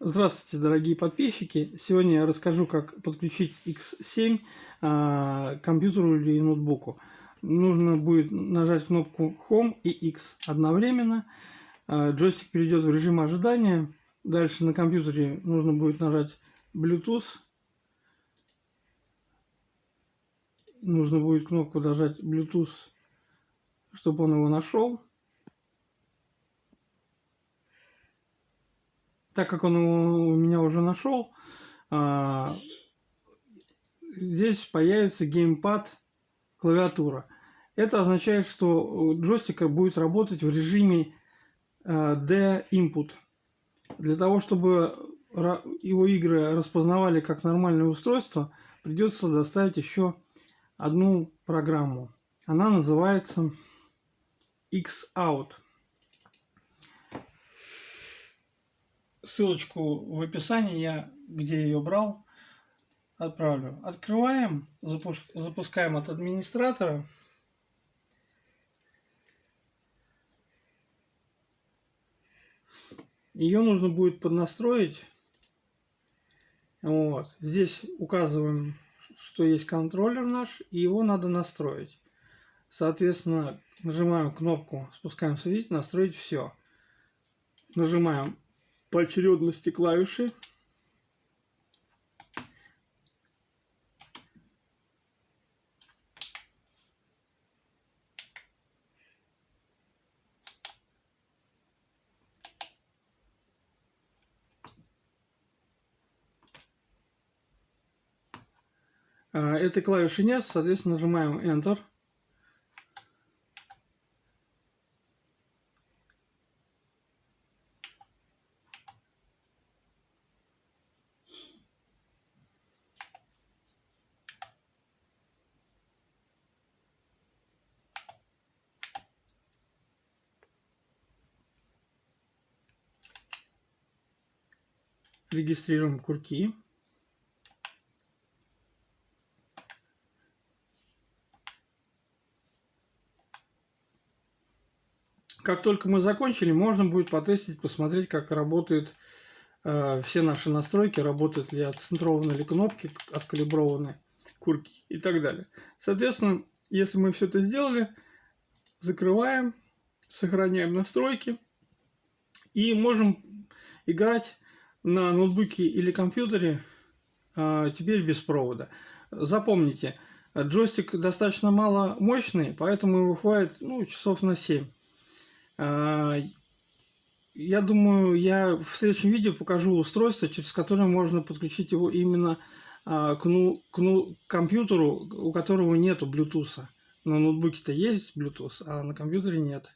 Здравствуйте, дорогие подписчики! Сегодня я расскажу, как подключить X7 а, к компьютеру или ноутбуку. Нужно будет нажать кнопку Home и X одновременно. А, джойстик перейдет в режим ожидания. Дальше на компьютере нужно будет нажать Bluetooth. Нужно будет кнопку нажать Bluetooth, чтобы он его нашел. Так как он у меня уже нашел, а, здесь появится геймпад клавиатура. Это означает, что джойстик будет работать в режиме а, D-input. Для того, чтобы его игры распознавали как нормальное устройство, придется доставить еще одну программу. Она называется X-Out. Ссылочку в описании, я где ее брал, отправлю. Открываем, запускаем от администратора. Ее нужно будет поднастроить. Вот. Здесь указываем, что есть контроллер наш, и его надо настроить. Соответственно, нажимаем кнопку, спускаем свет, настроить все. Нажимаем по очередности клавиши. А, этой клавиши нет, соответственно, нажимаем Enter. Регистрируем курки. Как только мы закончили, можно будет потестить, посмотреть, как работают э, все наши настройки, работают ли отцентрованные ли кнопки, откалиброваны курки и так далее. Соответственно, если мы все это сделали, закрываем, сохраняем настройки и можем играть на ноутбуке или компьютере а, теперь без провода. Запомните, джойстик достаточно мало мощный, поэтому его хватит ну, часов на 7. А, я думаю, я в следующем видео покажу устройство, через которое можно подключить его именно а, к, ну, к ну, компьютеру, у которого нету Bluetooth. На ноутбуке-то есть Bluetooth, а на компьютере нет.